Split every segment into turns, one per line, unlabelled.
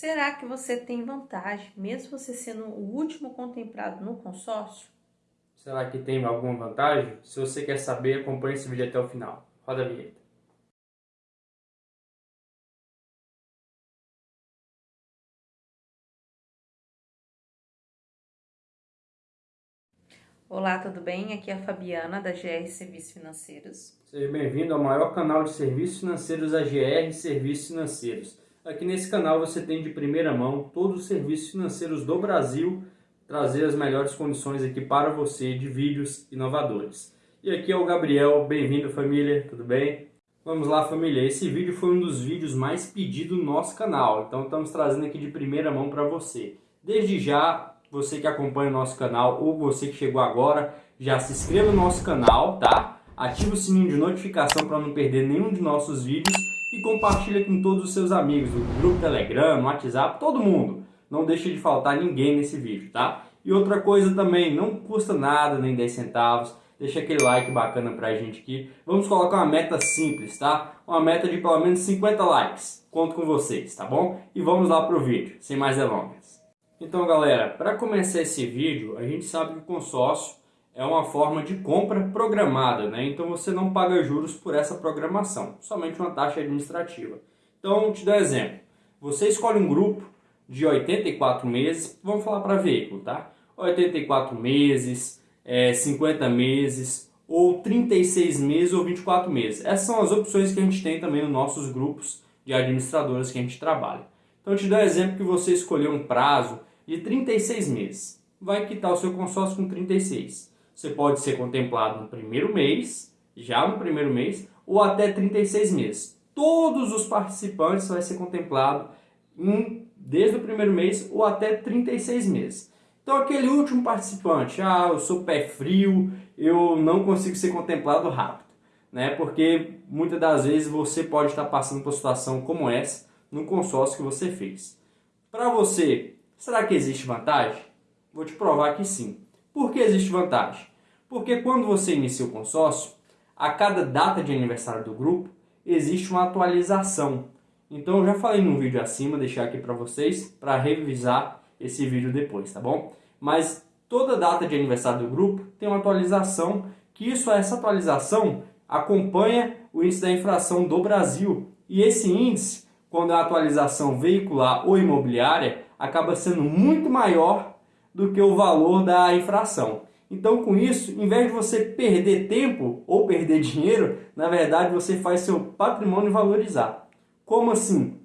Será que você tem vantagem, mesmo você sendo o último contemplado no consórcio?
Será que tem alguma vantagem? Se você quer saber, acompanhe esse vídeo até o final. Roda a vinheta.
Olá, tudo bem? Aqui é a Fabiana, da GR Serviços Financeiros.
Seja bem-vindo ao maior canal de serviços financeiros da GR Serviços Financeiros. Aqui nesse canal você tem de primeira mão todos os serviços financeiros do Brasil trazer as melhores condições aqui para você de vídeos inovadores. E aqui é o Gabriel, bem-vindo família, tudo bem? Vamos lá família, esse vídeo foi um dos vídeos mais pedidos no nosso canal, então estamos trazendo aqui de primeira mão para você. Desde já, você que acompanha o nosso canal ou você que chegou agora, já se inscreva no nosso canal, tá? Ative o sininho de notificação para não perder nenhum de nossos vídeos e compartilha com todos os seus amigos, no grupo Telegram, no WhatsApp, todo mundo não deixe de faltar ninguém nesse vídeo, tá? E outra coisa também, não custa nada, nem 10 centavos, deixa aquele like bacana pra gente aqui. Vamos colocar uma meta simples, tá? Uma meta de pelo menos 50 likes. Conto com vocês, tá bom? E vamos lá pro vídeo, sem mais delongas. Então galera, para começar esse vídeo, a gente sabe que o consórcio é uma forma de compra programada, né? Então você não paga juros por essa programação, somente uma taxa administrativa. Então, te dou um exemplo. Você escolhe um grupo de 84 meses, vamos falar para veículo, tá? 84 meses, é, 50 meses, ou 36 meses ou 24 meses. Essas são as opções que a gente tem também nos nossos grupos de administradoras que a gente trabalha. Então, te dou um exemplo que você escolheu um prazo de 36 meses. Vai quitar o seu consórcio com 36. Você pode ser contemplado no primeiro mês, já no primeiro mês, ou até 36 meses. Todos os participantes vai ser contemplado em desde o primeiro mês ou até 36 meses. Então aquele último participante, ah, eu sou pé frio, eu não consigo ser contemplado rápido, né? Porque muitas das vezes você pode estar passando por uma situação como essa no consórcio que você fez. Para você, será que existe vantagem? Vou te provar que sim. Por que existe vantagem? Porque quando você inicia o consórcio, a cada data de aniversário do grupo, existe uma atualização então eu já falei num vídeo acima, deixar aqui para vocês, para revisar esse vídeo depois, tá bom? Mas toda data de aniversário do grupo tem uma atualização, que isso, essa atualização acompanha o índice da inflação do Brasil. E esse índice, quando é a atualização veicular ou imobiliária, acaba sendo muito maior do que o valor da infração. Então, com isso, em vez de você perder tempo ou perder dinheiro, na verdade você faz seu patrimônio valorizar. Como assim?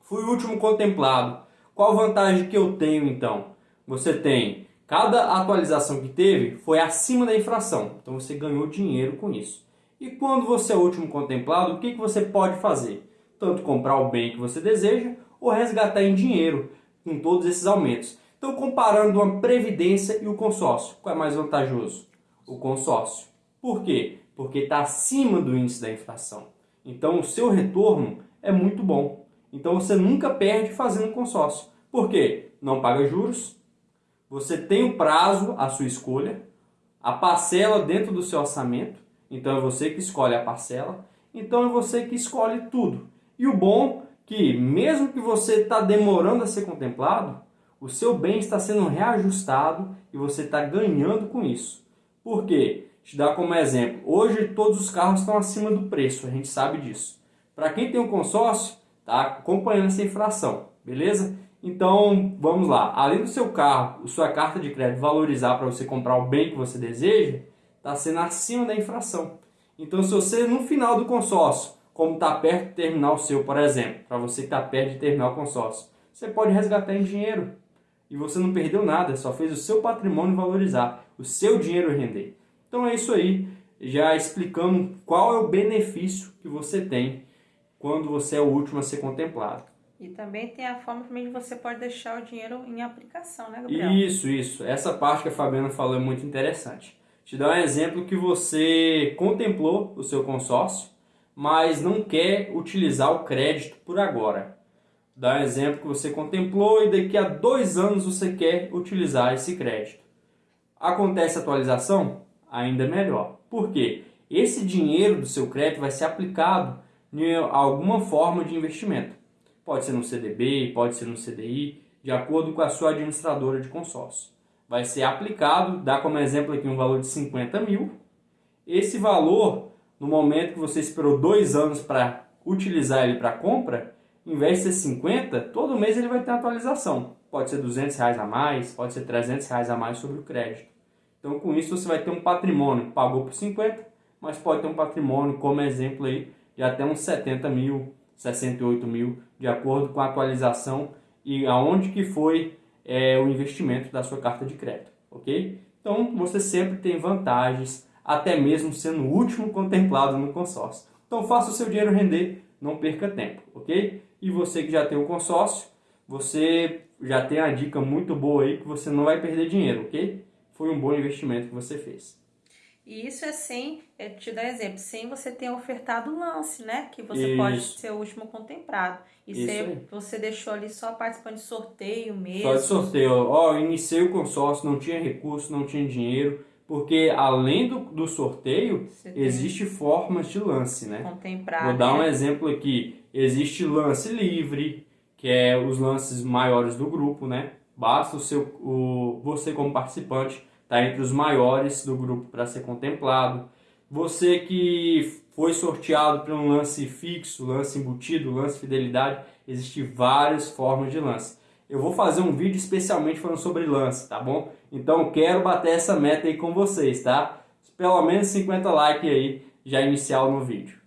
Fui o último contemplado. Qual vantagem que eu tenho então? Você tem, cada atualização que teve foi acima da infração. Então você ganhou dinheiro com isso. E quando você é o último contemplado, o que, que você pode fazer? Tanto comprar o bem que você deseja ou resgatar em dinheiro com todos esses aumentos. Então comparando uma previdência e o consórcio, qual é mais vantajoso? O consórcio. Por quê? Porque está acima do índice da inflação. Então o seu retorno é muito bom. Então você nunca perde fazendo consórcio. Por quê? Não paga juros, você tem o prazo à sua escolha, a parcela dentro do seu orçamento, então é você que escolhe a parcela, então é você que escolhe tudo. E o bom é que mesmo que você está demorando a ser contemplado, o seu bem está sendo reajustado e você está ganhando com isso. Por quê? Te dar como exemplo, hoje todos os carros estão acima do preço, a gente sabe disso. Para quem tem um consórcio, tá acompanhando essa inflação, beleza? Então, vamos lá. Além do seu carro, sua carta de crédito valorizar para você comprar o bem que você deseja, está sendo acima da inflação. Então, se você no final do consórcio, como está perto de terminar o seu, por exemplo, para você que está perto de terminar o consórcio, você pode resgatar em dinheiro. E você não perdeu nada, só fez o seu patrimônio valorizar, o seu dinheiro render. Então é isso aí, já explicando qual é o benefício que você tem quando você é o último a ser contemplado.
E também tem a forma também de você pode deixar o dinheiro em aplicação, né, Gabriel?
Isso, isso. Essa parte que a Fabiana falou é muito interessante. Te dar um exemplo que você contemplou o seu consórcio, mas não quer utilizar o crédito por agora. Dá um exemplo que você contemplou e daqui a dois anos você quer utilizar esse crédito. Acontece atualização? Ainda melhor. Por quê? Esse dinheiro do seu crédito vai ser aplicado em alguma forma de investimento. Pode ser no CDB, pode ser no CDI, de acordo com a sua administradora de consórcio. Vai ser aplicado, dá como exemplo aqui um valor de 50 mil. Esse valor, no momento que você esperou dois anos para utilizar ele para compra, em vez de ser 50, todo mês ele vai ter atualização. Pode ser 200 reais a mais, pode ser 300 reais a mais sobre o crédito. Então com isso você vai ter um patrimônio, pagou por 50, mas pode ter um patrimônio, como exemplo aí, de até uns 70 mil, 68 mil, de acordo com a atualização e aonde que foi é, o investimento da sua carta de crédito, ok? Então você sempre tem vantagens, até mesmo sendo o último contemplado no consórcio. Então faça o seu dinheiro render, não perca tempo, ok? E você que já tem o consórcio, você já tem a dica muito boa aí que você não vai perder dinheiro, ok? Foi um bom investimento que você fez.
E isso é sem, é te dar exemplo, sem você ter ofertado o lance, né? Que você isso. pode ser o último contemplado. E você, você deixou ali só participando de sorteio mesmo.
Só de sorteio. Ó, iniciei o consórcio, não tinha recurso, não tinha dinheiro. Porque além do, do sorteio, existe formas de lance, né?
Contemplar.
Vou dar
né?
um exemplo aqui. Existe lance livre, que é os lances maiores do grupo, né? Basta o seu, o, você como participante está entre os maiores do grupo para ser contemplado. Você que foi sorteado para um lance fixo, lance embutido, lance fidelidade, existem várias formas de lance. Eu vou fazer um vídeo especialmente falando sobre lance, tá bom? Então quero bater essa meta aí com vocês, tá? Pelo menos 50 likes aí já inicial no vídeo.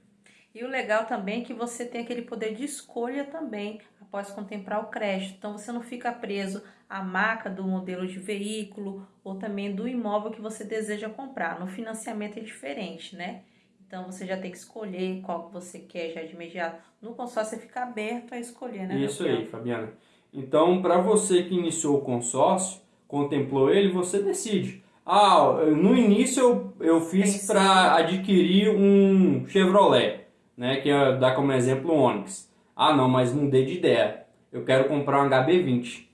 E o legal também é que você tem aquele poder de escolha também após contemplar o crédito. Então você não fica preso à marca do modelo de veículo ou também do imóvel que você deseja comprar. No financiamento é diferente, né? Então você já tem que escolher qual que você quer já de imediato. No consórcio você fica aberto a escolher, né?
Isso aí, Fabiana. Então, para você que iniciou o consórcio, contemplou ele, você decide. Ah, no início eu, eu fiz para adquirir um Chevrolet, né, que é, dá como exemplo o Onix. Ah, não, mas mudei de ideia. Eu quero comprar um HB20.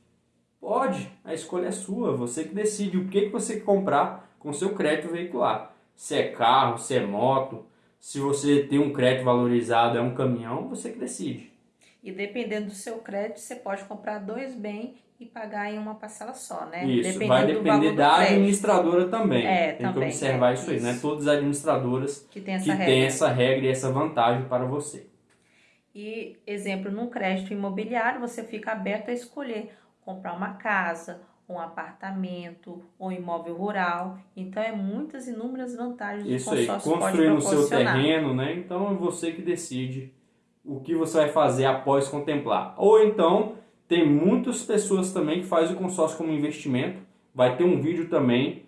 Pode, a escolha é sua. Você que decide o que, que você quer comprar com seu crédito veicular. Se é carro, se é moto, se você tem um crédito valorizado, é um caminhão, você que decide.
E dependendo do seu crédito, você pode comprar dois bens e pagar em uma parcela só, né?
Isso, dependendo vai depender da administradora também.
É,
tem
também,
que observar
é,
isso aí, né? Todas as administradoras
que tem essa,
que essa regra e essa vantagem para você.
E, exemplo, num crédito imobiliário, você fica aberto a escolher comprar uma casa, um apartamento, ou imóvel rural. Então, é muitas inúmeras vantagens
Isso
o
aí,
consórcio
construir no seu terreno, né? Então, é você que decide o que você vai fazer após contemplar. Ou então, tem muitas pessoas também que fazem o consórcio como investimento. Vai ter um vídeo também.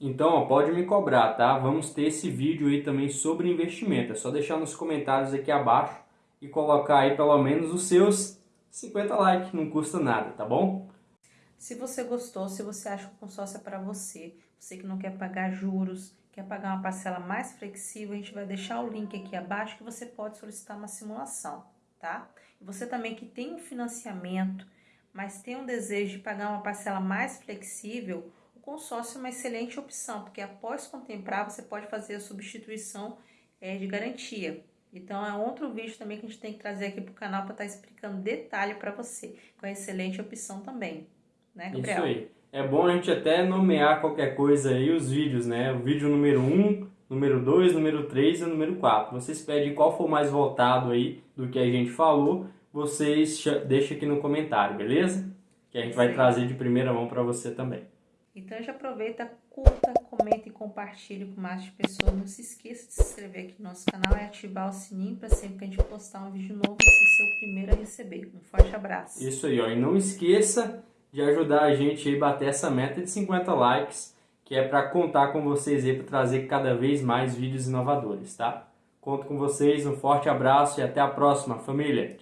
Então, ó, pode me cobrar, tá? Vamos ter esse vídeo aí também sobre investimento. É só deixar nos comentários aqui abaixo e colocar aí pelo menos os seus 50 likes, não custa nada, tá bom?
Se você gostou, se você acha que o consórcio é para você, você que não quer pagar juros, quer pagar uma parcela mais flexível, a gente vai deixar o link aqui abaixo que você pode solicitar uma simulação, tá? E você também que tem um financiamento, mas tem um desejo de pagar uma parcela mais flexível, o consórcio é uma excelente opção, porque após contemplar você pode fazer a substituição é, de garantia. Então é outro vídeo também que a gente tem que trazer aqui para o canal para estar tá explicando detalhe para você, com a excelente opção também, né Gabriel?
Isso aí. É bom a gente até nomear qualquer coisa aí, os vídeos, né? O vídeo número 1, um, número 2, número 3 e número 4. Vocês pedem qual for mais voltado aí do que a gente falou, vocês deixam aqui no comentário, beleza? Que a gente vai trazer de primeira mão para você também.
Então já aproveita, curta, comenta e compartilhe com mais pessoas. Não se esqueça de se inscrever aqui no nosso canal e ativar o sininho para sempre que a gente postar um vídeo novo, você ser o primeiro a receber. Um forte abraço.
Isso aí, ó. E não esqueça de ajudar a gente a bater essa meta de 50 likes, que é para contar com vocês aí para trazer cada vez mais vídeos inovadores, tá? Conto com vocês, um forte abraço e até a próxima, família!